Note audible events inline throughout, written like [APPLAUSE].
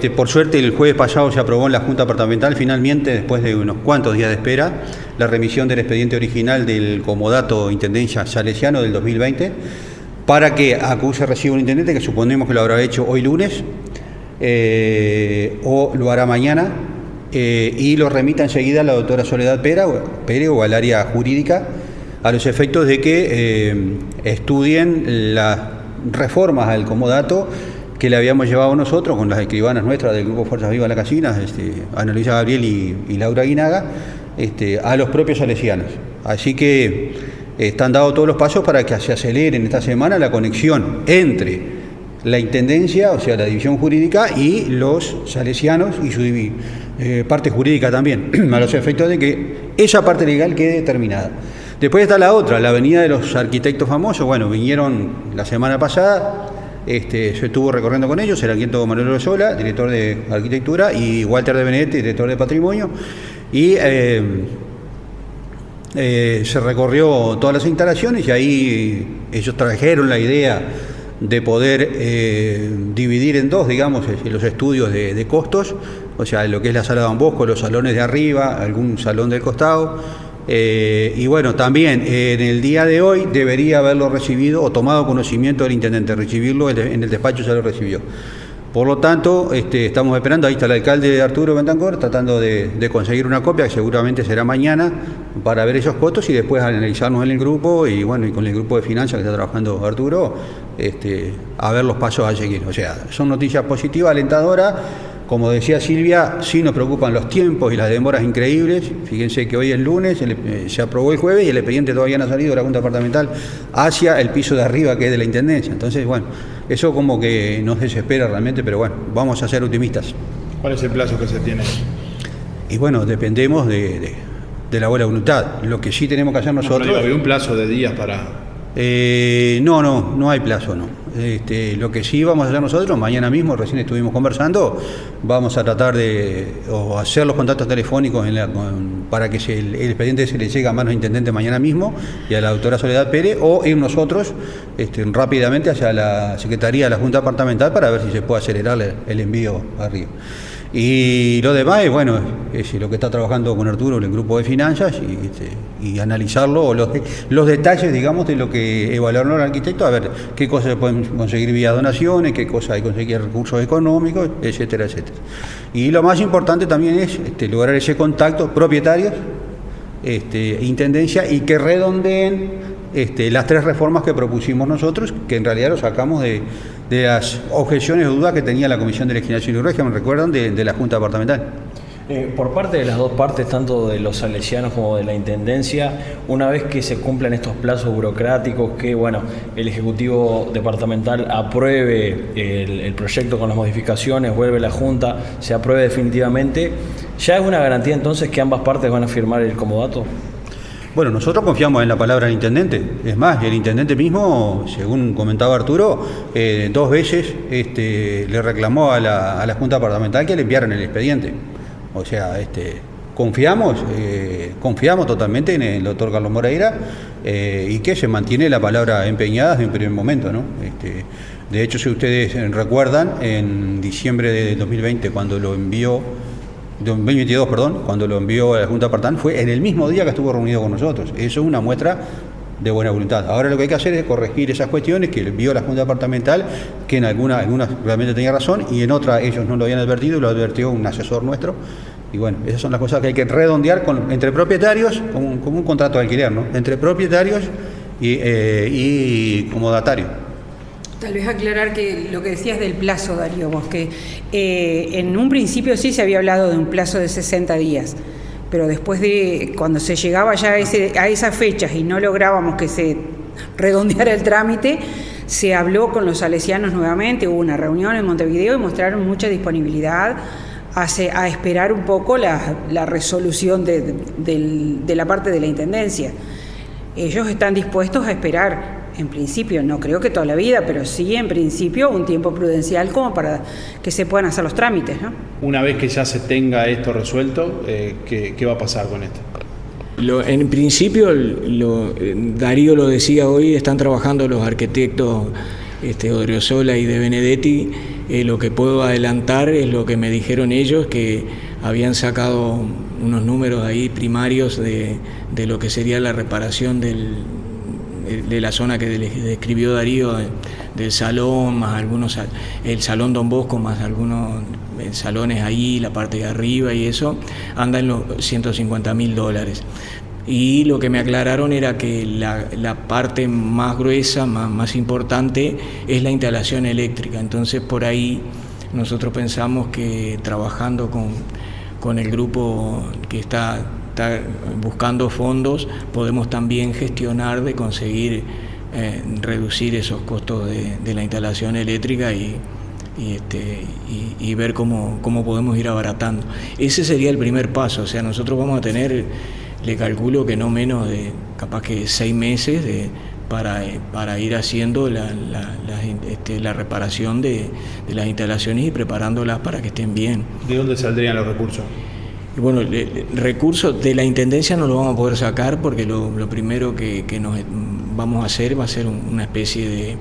este, por suerte el jueves pasado se aprobó en la Junta Departamental. Finalmente, después de unos cuantos días de espera, la remisión del expediente original del comodato Intendencia Salesiano del 2020 para que acuse reciba un intendente que suponemos que lo habrá hecho hoy lunes eh, o lo hará mañana eh, y lo remita enseguida a la doctora Soledad Pérez o al área jurídica a los efectos de que eh, estudien las reformas al comodato que le habíamos llevado nosotros con las escribanas nuestras del Grupo Fuerzas Vivas La Casinas, este, Ana Luisa Gabriel y, Laura Guinaga, este, a los propios salesianos. Así que están dados todos los pasos para que se acelere en esta semana la conexión entre la Intendencia, o sea, la división jurídica, y los salesianos y su eh, parte jurídica también, [CLEARS THROAT] a los efectos de que esa parte legal quede terminada. Después está la otra, la avenida de los arquitectos famosos. Bueno, vinieron la semana pasada, este, yo estuve recorriendo con ellos, el arquitecto Manuel Sola, director de arquitectura, y Walter de Benedetti, director de patrimonio, y eh, eh, se recorrió todas las instalaciones y ahí ellos trajeron la idea de poder eh, dividir en dos, digamos, los estudios de, costos, o sea, lo que es la sala de Don Bosco, los salones de arriba, algún salón del costado, eh, y bueno, también en el día de hoy debería haberlo recibido o tomado conocimiento del intendente, recibirlo en el despacho ya lo recibió. Por lo tanto, este, estamos esperando, ahí está el alcalde Arturo Bentancor, tratando de, conseguir una copia, que seguramente será mañana, para ver esos costos y después analizarnos en el grupo y bueno, y con el grupo de finanzas que está trabajando Arturo, este, a ver los pasos a seguir. O sea, son noticias positivas, alentadoras como decía Silvia, sí nos preocupan los tiempos y las demoras increíbles. Fíjense que hoy es lunes, eh, se aprobó el jueves y el expediente todavía no ha salido de la Junta Departamental hacia el piso de arriba que es de la Intendencia. Entonces, bueno, eso como que nos desespera realmente, pero bueno, vamos a ser optimistas. ¿Cuál es el plazo que se tiene? Y bueno, dependemos de, la buena voluntad. Lo que sí tenemos que hacer nosotros... No, ¿Había un plazo de días para...? Eh, no, no, no hay plazo, no. Este, lo que sí vamos a hacer nosotros, mañana mismo, recién estuvimos conversando, vamos a tratar de hacer los contactos telefónicos para que el, expediente se le llegue a manos intendente mañana mismo y a la doctora Soledad Pérez, o ir nosotros este, rápidamente hacia la Secretaría de la Junta Departamental para ver si se puede acelerar el, envío arriba. Y lo demás es, bueno, es lo que está trabajando con Arturo en el grupo de finanzas y, este, analizarlo, los, los detalles, digamos, de lo que evaluaron el arquitecto, a ver qué cosas se pueden conseguir vía donaciones, qué cosas hay que conseguir recursos económicos, etcétera, etcétera. Y lo más importante también es este, lograr ese contacto propietarios, este, intendencia, y que redondeen este, las tres reformas que propusimos nosotros, que en realidad lo sacamos de, las objeciones o dudas que tenía la Comisión de Legislación y Régimen, recuerdan, de, la Junta Departamental. Eh, por parte de las dos partes, tanto de los salesianos como de la Intendencia, una vez que se cumplan estos plazos burocráticos, que bueno, el Ejecutivo Departamental apruebe el, el proyecto con las modificaciones, vuelve la Junta, se apruebe definitivamente, ¿ya es una garantía entonces que ambas partes van a firmar el comodato? Bueno, nosotros confiamos en la palabra del intendente. Es más, el intendente mismo, según comentaba Arturo, eh, dos veces este, le reclamó a la, Junta Departamental que le enviaran el expediente. O sea, este, confiamos, eh, confiamos totalmente en el doctor Carlos Moreira eh, y que se mantiene la palabra empeñada desde un primer momento. ¿no? Este, de hecho, si ustedes recuerdan, en diciembre de 2020, cuando lo envió 2022, perdón, cuando lo envió a la Junta Partán, fue en el mismo día que estuvo reunido con nosotros. Eso es una muestra de buena voluntad. Ahora lo que hay que hacer es corregir esas cuestiones que envió la Junta Departamental, que en algunas, algunas realmente tenía razón y en otras ellos no lo habían advertido y lo advirtió un asesor nuestro. Y bueno, esas son las cosas que hay que redondear con, entre propietarios, como un, como contrato de alquiler, ¿no? Entre propietarios y, eh, y comodatarios. Tal vez aclarar que lo que decías del plazo, Darío Bosque, eh, en un principio sí se había hablado de un plazo de 60 días, pero después de cuando se llegaba ya a, ese, a esas fechas y no lográbamos que se redondeara el trámite, se habló con los salesianos nuevamente, hubo una reunión en Montevideo y mostraron mucha disponibilidad a, esperar un poco la, resolución de la parte de la Intendencia. Ellos están dispuestos a esperar en principio, no creo que toda la vida, pero sí en principio un tiempo prudencial como para que se puedan hacer los trámites. ¿no? Una vez que ya se tenga esto resuelto, eh, ¿qué, va a pasar con esto? en principio, lo, Darío lo decía hoy, están trabajando los arquitectos este, Odriozola y de Benedetti Eh, lo que puedo adelantar es lo que me dijeron ellos, que habían sacado unos números ahí primarios de, de lo que sería la reparación del, de la zona que describió Darío, del salón, más algunos, el salón Don Bosco, más algunos eh, salones ahí, la parte de arriba y eso, anda en los 150 mil dólares. Y lo que me aclararon era que la, parte más gruesa, más, más importante, es la instalación eléctrica. Entonces por ahí nosotros pensamos que trabajando con, con el grupo que está buscando fondos, podemos también gestionar de conseguir eh, reducir esos costos de, la instalación eléctrica y, este, y, ver cómo, cómo, podemos ir abaratando. Ese sería el primer paso, o sea, nosotros vamos a tener, le calculo que no menos de capaz que seis meses de, para, para ir haciendo la, la, este, la reparación de, de las instalaciones y preparándolas para que estén bien. ¿De dónde saldrían los recursos? Bueno, recursos de la Intendencia no lo vamos a poder sacar porque lo, primero que, nos vamos a hacer va a ser una especie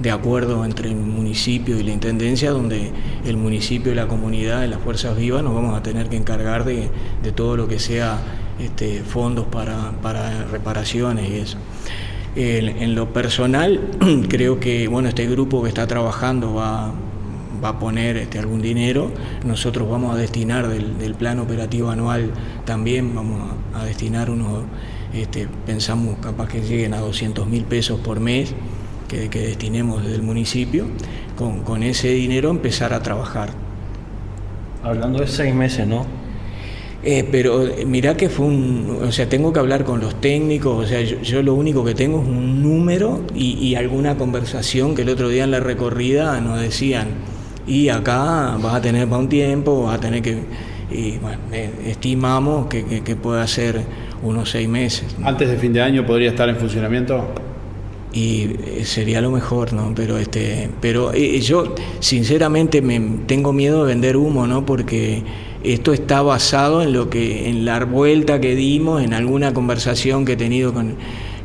de, acuerdo entre el municipio y la Intendencia, donde el municipio y la comunidad de las Fuerzas Vivas nos vamos a tener que encargar de, todo lo que sea este, fondos para, reparaciones y eso. en lo personal, [CLEARS THROAT] creo que bueno, este grupo que está trabajando va, va a poner este, algún dinero, nosotros vamos a destinar del, plan operativo anual también, vamos a, destinar unos, este, pensamos capaz que lleguen a 200 mil pesos por mes que, destinemos desde el municipio, con, ese dinero empezar a trabajar. Hablando de seis meses, ¿no? Eh, pero eh, mirá que fue un, o sea, tengo que hablar con los técnicos, o sea, yo, lo único que tengo es un número y, y, alguna conversación que el otro día en la recorrida nos decían, y acá vas a tener para un tiempo, vas a tener que, y bueno, eh, estimamos que, que, pueda ser unos seis meses. ¿Antes de fin de año podría estar en funcionamiento? y eh, sería lo mejor, ¿no? Pero este, pero eh, yo sinceramente me tengo miedo de vender humo, ¿no? Porque esto está basado en lo que, en la vuelta que dimos, en alguna conversación que he tenido con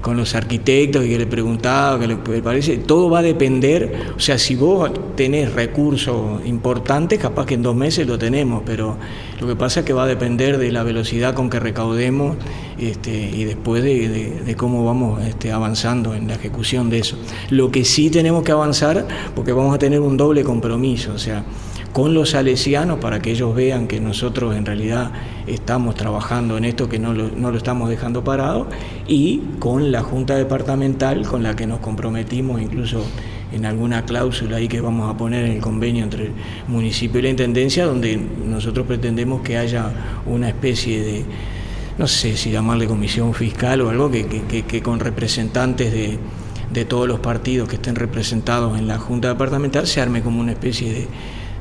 con los arquitectos y que le preguntaba, que le parece, todo va a depender, o sea, si vos tenés recursos importantes, capaz que en dos meses lo tenemos, pero lo que pasa es que va a depender de la velocidad con que recaudemos este, y después de, cómo vamos este, avanzando en la ejecución de eso. Lo que sí tenemos que avanzar, porque vamos a tener un doble compromiso, o sea, con los salesianos para que ellos vean que nosotros en realidad estamos trabajando en esto, que no lo, no lo estamos dejando parado, y con la Junta Departamental con la que nos comprometimos incluso en alguna cláusula ahí que vamos a poner en el convenio entre el municipio y la Intendencia, donde nosotros pretendemos que haya una especie de, no sé si llamarle comisión fiscal o algo, que, que, con representantes de, de todos los partidos que estén representados en la Junta Departamental se arme como una especie de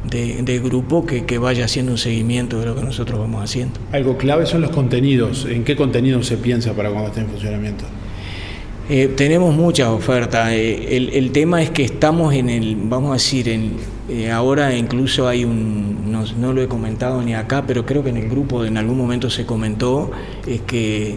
de, grupo que, vaya haciendo un seguimiento de lo que nosotros vamos haciendo. Algo clave son los contenidos. ¿En qué contenido se piensa para cuando esté en funcionamiento? Eh, tenemos muchas ofertas. Eh, el, tema es que estamos en el, vamos a decir, en, eh, ahora incluso hay un, no, lo he comentado ni acá, pero creo que en el grupo en algún momento se comentó, es que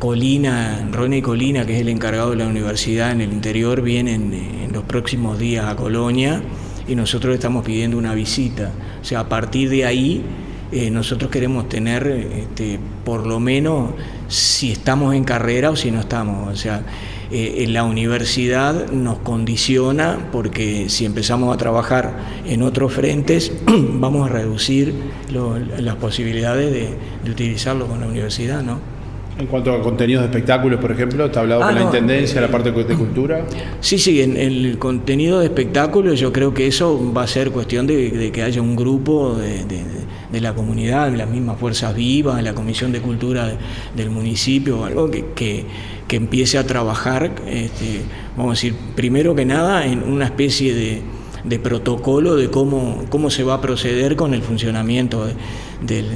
Colina, Ronnie Colina, que es el encargado de la universidad en el interior, vienen en los próximos días a Colonia y nosotros estamos pidiendo una visita. O sea, a partir de ahí eh, nosotros queremos tener este, por lo menos si estamos en carrera o si no estamos. O sea, eh, la universidad nos condiciona porque si empezamos a trabajar en otros frentes [CLEARS THROAT] vamos a reducir las posibilidades de, de utilizarlo con la universidad, ¿no? En cuanto a contenidos de espectáculos, por ejemplo, ¿está hablado ah, con la Intendencia, la parte de cultura? Sí, sí, en el contenido de espectáculos yo creo que eso va a ser cuestión de, que haya un grupo de, la comunidad, de las mismas fuerzas vivas, de la Comisión de Cultura del municipio, algo que, que, empiece a trabajar, este, vamos a decir, primero que nada en una especie de, protocolo de cómo, cómo se va a proceder con el funcionamiento del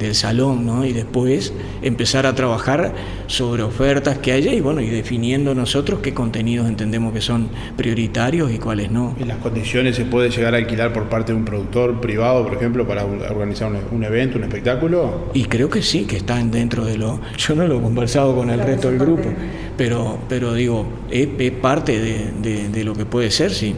del salón, ¿no? Y después empezar a trabajar sobre ofertas que haya y bueno, y definiendo nosotros qué contenidos entendemos que son prioritarios y cuáles no. ¿En las condiciones se puede llegar a alquilar por parte de un productor privado, por ejemplo, para organizar un, evento, un espectáculo? Y creo que sí, que están dentro de lo... Yo no lo he conversado con el resto del grupo, pero, pero digo, es, parte de, de lo que puede ser, sí.